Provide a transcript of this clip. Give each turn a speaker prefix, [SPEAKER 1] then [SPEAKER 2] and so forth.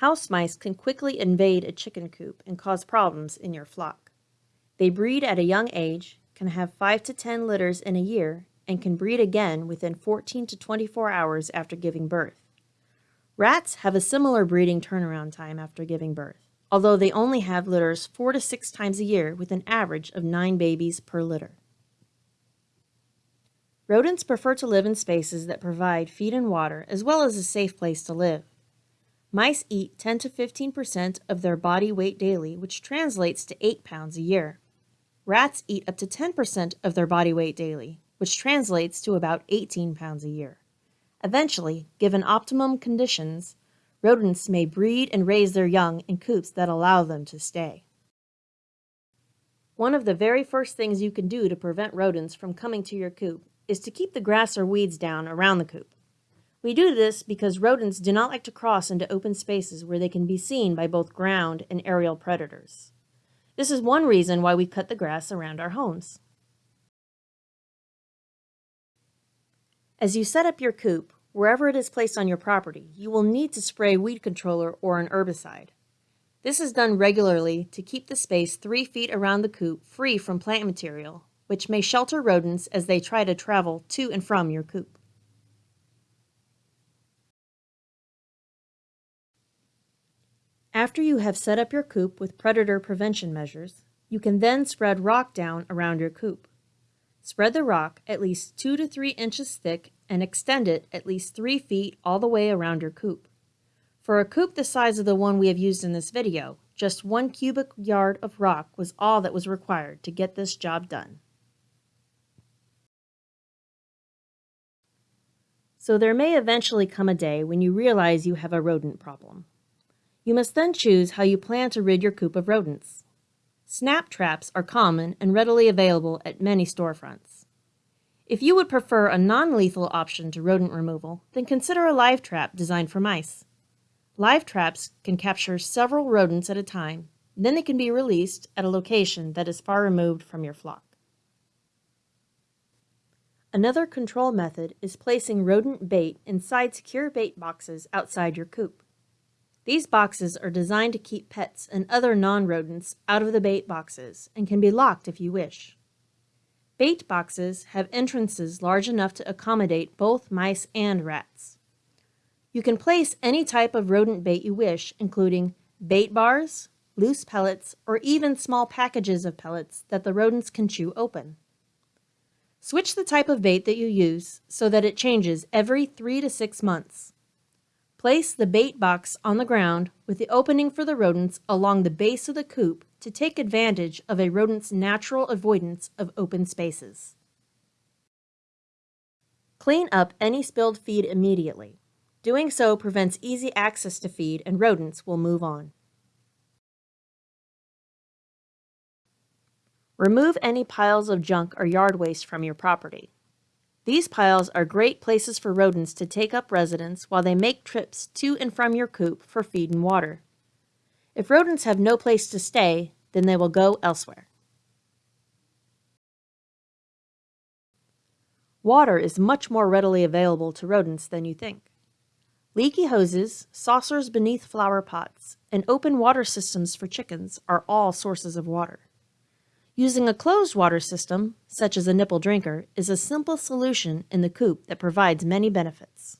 [SPEAKER 1] House mice can quickly invade a chicken coop and cause problems in your flock. They breed at a young age, can have 5 to 10 litters in a year, and can breed again within 14 to 24 hours after giving birth. Rats have a similar breeding turnaround time after giving birth, although they only have litters 4 to 6 times a year with an average of 9 babies per litter. Rodents prefer to live in spaces that provide feed and water as well as a safe place to live. Mice eat 10 to 15% of their body weight daily, which translates to 8 pounds a year. Rats eat up to 10% of their body weight daily, which translates to about 18 pounds a year. Eventually, given optimum conditions, rodents may breed and raise their young in coops that allow them to stay. One of the very first things you can do to prevent rodents from coming to your coop is to keep the grass or weeds down around the coop. We do this because rodents do not like to cross into open spaces where they can be seen by both ground and aerial predators. This is one reason why we cut the grass around our homes. As you set up your coop, wherever it is placed on your property, you will need to spray weed controller or an herbicide. This is done regularly to keep the space 3 feet around the coop free from plant material, which may shelter rodents as they try to travel to and from your coop. After you have set up your coop with predator prevention measures, you can then spread rock down around your coop. Spread the rock at least 2 to 3 inches thick and extend it at least 3 feet all the way around your coop. For a coop the size of the one we have used in this video, just one cubic yard of rock was all that was required to get this job done. So there may eventually come a day when you realize you have a rodent problem. You must then choose how you plan to rid your coop of rodents. Snap traps are common and readily available at many storefronts. If you would prefer a non-lethal option to rodent removal, then consider a live trap designed for mice. Live traps can capture several rodents at a time, then they can be released at a location that is far removed from your flock. Another control method is placing rodent bait inside secure bait boxes outside your coop. These boxes are designed to keep pets and other non-rodents out of the bait boxes and can be locked if you wish. Bait boxes have entrances large enough to accommodate both mice and rats. You can place any type of rodent bait you wish, including bait bars, loose pellets, or even small packages of pellets that the rodents can chew open. Switch the type of bait that you use so that it changes every three to six months. Place the bait box on the ground with the opening for the rodents along the base of the coop to take advantage of a rodent's natural avoidance of open spaces. Clean up any spilled feed immediately. Doing so prevents easy access to feed and rodents will move on. Remove any piles of junk or yard waste from your property. These piles are great places for rodents to take up residence while they make trips to and from your coop for feed and water. If rodents have no place to stay, then they will go elsewhere. Water is much more readily available to rodents than you think. Leaky hoses, saucers beneath flower pots, and open water systems for chickens are all sources of water. Using a closed water system, such as a nipple drinker, is a simple solution in the coop that provides many benefits.